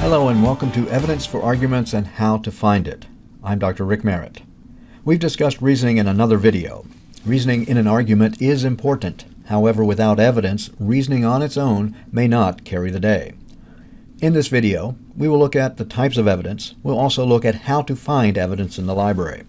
Hello and welcome to Evidence for Arguments and How to Find It. I'm Dr. Rick Merritt. We've discussed reasoning in another video. Reasoning in an argument is important. However, without evidence, reasoning on its own may not carry the day. In this video, we will look at the types of evidence. We'll also look at how to find evidence in the library.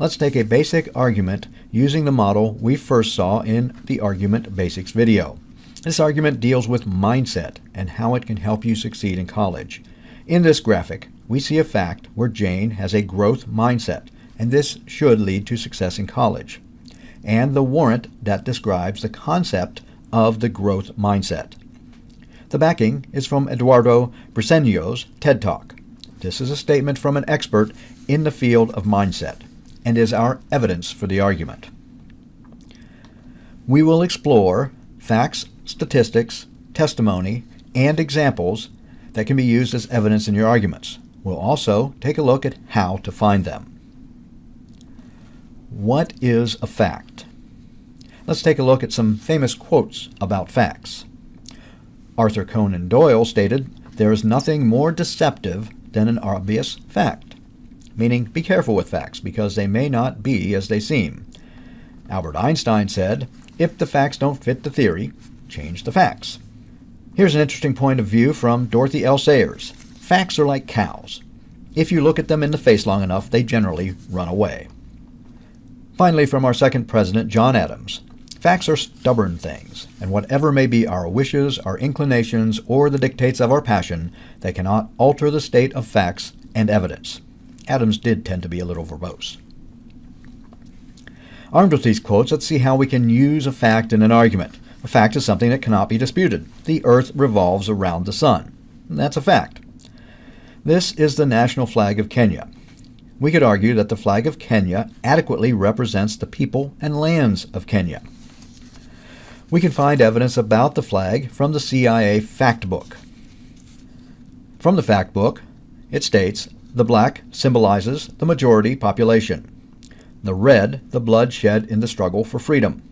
Let's take a basic argument using the model we first saw in the Argument Basics video. This argument deals with mindset and how it can help you succeed in college. In this graphic, we see a fact where Jane has a growth mindset, and this should lead to success in college, and the warrant that describes the concept of the growth mindset. The backing is from Eduardo Briceño's TED Talk. This is a statement from an expert in the field of mindset and is our evidence for the argument. We will explore facts statistics, testimony, and examples that can be used as evidence in your arguments. We'll also take a look at how to find them. What is a fact? Let's take a look at some famous quotes about facts. Arthur Conan Doyle stated, There is nothing more deceptive than an obvious fact, meaning be careful with facts because they may not be as they seem. Albert Einstein said, If the facts don't fit the theory, change the facts. Here's an interesting point of view from Dorothy L. Sayers. Facts are like cows. If you look at them in the face long enough, they generally run away. Finally, from our second president, John Adams, facts are stubborn things, and whatever may be our wishes, our inclinations, or the dictates of our passion, they cannot alter the state of facts and evidence. Adams did tend to be a little verbose. Armed with these quotes, let's see how we can use a fact in an argument. A fact is something that cannot be disputed. The earth revolves around the sun. That's a fact. This is the national flag of Kenya. We could argue that the flag of Kenya adequately represents the people and lands of Kenya. We can find evidence about the flag from the CIA Fact Book. From the Fact Book, it states the black symbolizes the majority population, the red, the blood shed in the struggle for freedom,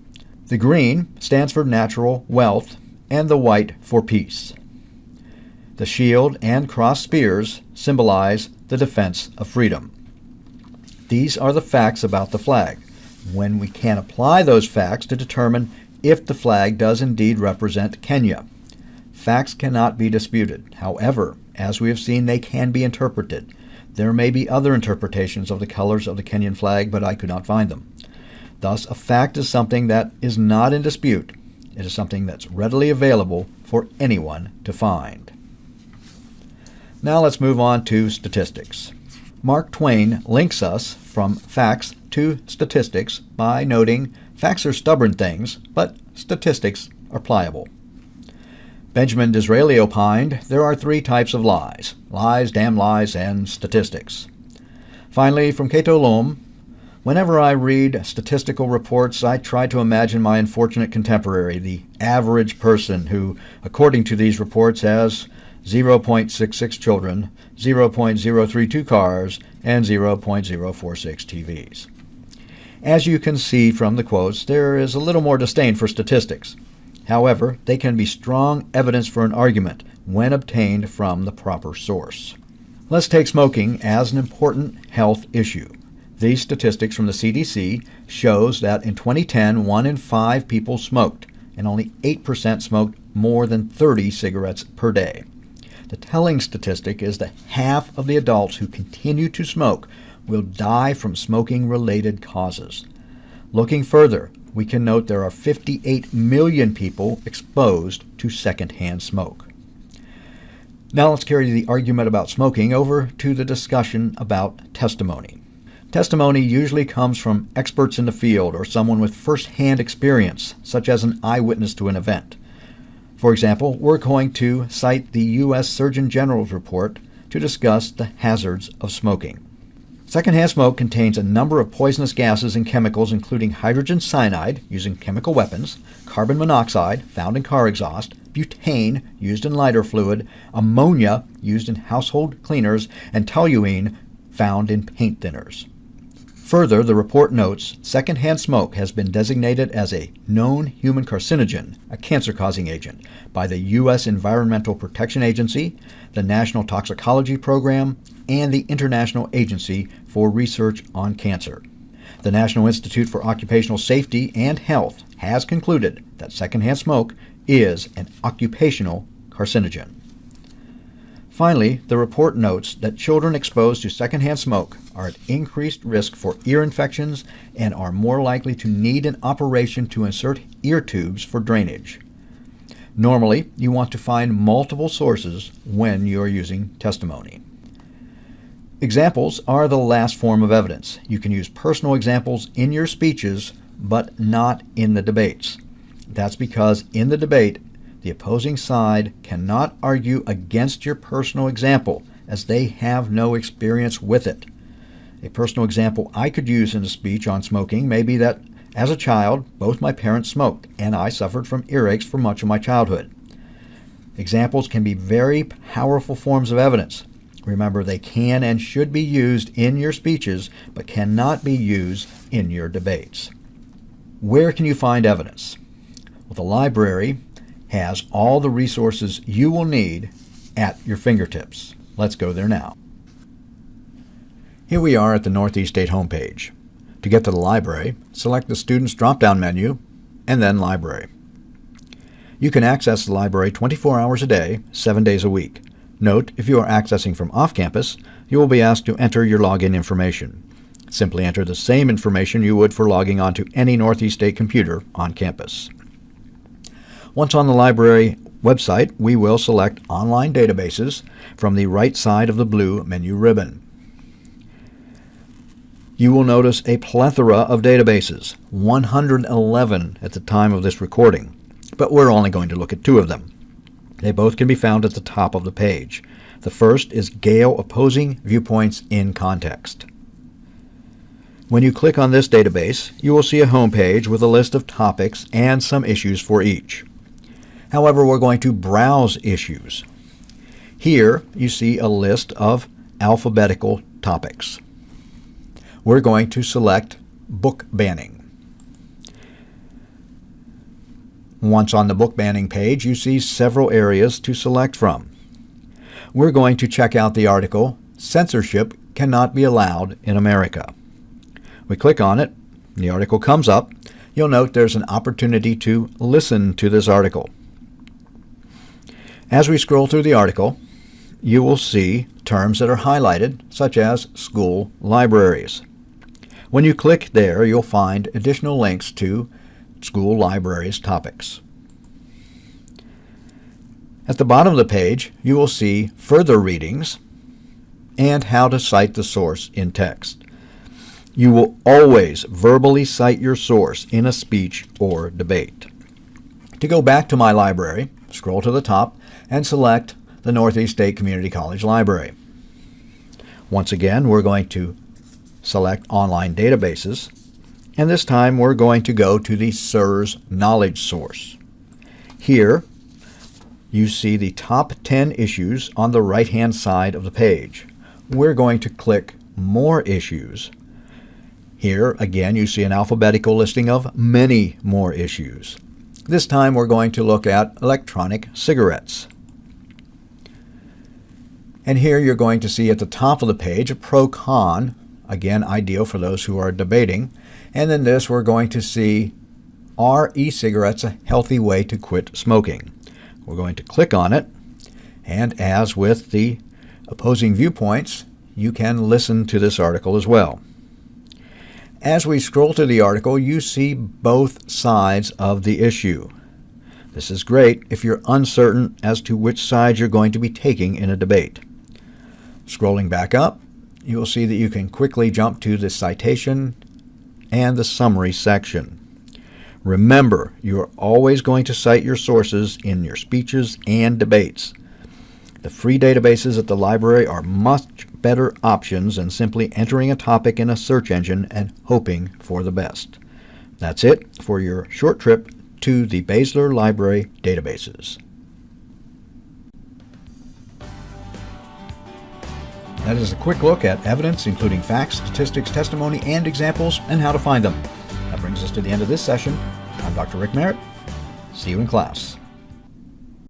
the green stands for natural wealth, and the white for peace. The shield and cross spears symbolize the defense of freedom. These are the facts about the flag. When we can apply those facts to determine if the flag does indeed represent Kenya. Facts cannot be disputed. However, as we have seen, they can be interpreted. There may be other interpretations of the colors of the Kenyan flag, but I could not find them. Thus, a fact is something that is not in dispute. It is something that's readily available for anyone to find. Now let's move on to statistics. Mark Twain links us from facts to statistics by noting facts are stubborn things, but statistics are pliable. Benjamin Disraeli opined there are three types of lies lies, damn lies, and statistics. Finally, from Cato Lohm, Whenever I read statistical reports, I try to imagine my unfortunate contemporary, the average person who, according to these reports, has 0.66 children, 0.032 cars, and 0.046 TVs. As you can see from the quotes, there is a little more disdain for statistics. However, they can be strong evidence for an argument when obtained from the proper source. Let's take smoking as an important health issue. These statistics from the CDC shows that in 2010, one in five people smoked, and only 8% smoked more than 30 cigarettes per day. The telling statistic is that half of the adults who continue to smoke will die from smoking related causes. Looking further, we can note there are 58 million people exposed to secondhand smoke. Now let's carry the argument about smoking over to the discussion about testimony. Testimony usually comes from experts in the field or someone with first hand experience, such as an eyewitness to an event. For example, we're going to cite the U.S. Surgeon General's report to discuss the hazards of smoking. Secondhand smoke contains a number of poisonous gases and chemicals, including hydrogen cyanide, used in chemical weapons, carbon monoxide, found in car exhaust, butane, used in lighter fluid, ammonia, used in household cleaners, and toluene, found in paint thinners. Further, the report notes secondhand smoke has been designated as a known human carcinogen, a cancer causing agent, by the U.S. Environmental Protection Agency, the National Toxicology Program, and the International Agency for Research on Cancer. The National Institute for Occupational Safety and Health has concluded that secondhand smoke is an occupational carcinogen. Finally, the report notes that children exposed to secondhand smoke are at increased risk for ear infections and are more likely to need an operation to insert ear tubes for drainage. Normally, you want to find multiple sources when you are using testimony. Examples are the last form of evidence. You can use personal examples in your speeches, but not in the debates. That's because in the debate, the opposing side cannot argue against your personal example, as they have no experience with it. A personal example I could use in a speech on smoking may be that as a child, both my parents smoked, and I suffered from earaches for much of my childhood. Examples can be very powerful forms of evidence. Remember, they can and should be used in your speeches, but cannot be used in your debates. Where can you find evidence? Well, the library has all the resources you will need at your fingertips. Let's go there now. Here we are at the Northeast State homepage. To get to the library, select the Students drop-down menu and then Library. You can access the library 24 hours a day, 7 days a week. Note, if you are accessing from off-campus, you will be asked to enter your login information. Simply enter the same information you would for logging onto any Northeast State computer on campus. Once on the library website, we will select Online Databases from the right side of the blue menu ribbon. You will notice a plethora of databases, 111 at the time of this recording, but we're only going to look at two of them. They both can be found at the top of the page. The first is Gale Opposing Viewpoints in Context. When you click on this database, you will see a home page with a list of topics and some issues for each. However, we're going to browse issues. Here you see a list of alphabetical topics. We're going to select book banning. Once on the book banning page, you see several areas to select from. We're going to check out the article, Censorship Cannot Be Allowed in America. We click on it, the article comes up. You'll note there's an opportunity to listen to this article. As we scroll through the article, you will see terms that are highlighted, such as school libraries. When you click there, you'll find additional links to school libraries topics. At the bottom of the page, you will see further readings and how to cite the source in text. You will always verbally cite your source in a speech or debate. To go back to my library, scroll to the top and select the Northeast State Community College Library. Once again, we're going to select Online Databases, and this time we're going to go to the SIRS Knowledge Source. Here, you see the top 10 issues on the right-hand side of the page. We're going to click More Issues. Here, again, you see an alphabetical listing of many more issues. This time we're going to look at electronic cigarettes. And here you're going to see at the top of the page a pro-con, again ideal for those who are debating. And then this we're going to see, are e-cigarettes a healthy way to quit smoking? We're going to click on it, and as with the opposing viewpoints, you can listen to this article as well. As we scroll through the article, you see both sides of the issue. This is great if you're uncertain as to which side you're going to be taking in a debate. Scrolling back up, you will see that you can quickly jump to the citation and the summary section. Remember, you are always going to cite your sources in your speeches and debates. The free databases at the library are much better options than simply entering a topic in a search engine and hoping for the best. That's it for your short trip to the Basler Library databases. That is a quick look at evidence, including facts, statistics, testimony, and examples, and how to find them. That brings us to the end of this session. I'm Dr. Rick Merritt. See you in class.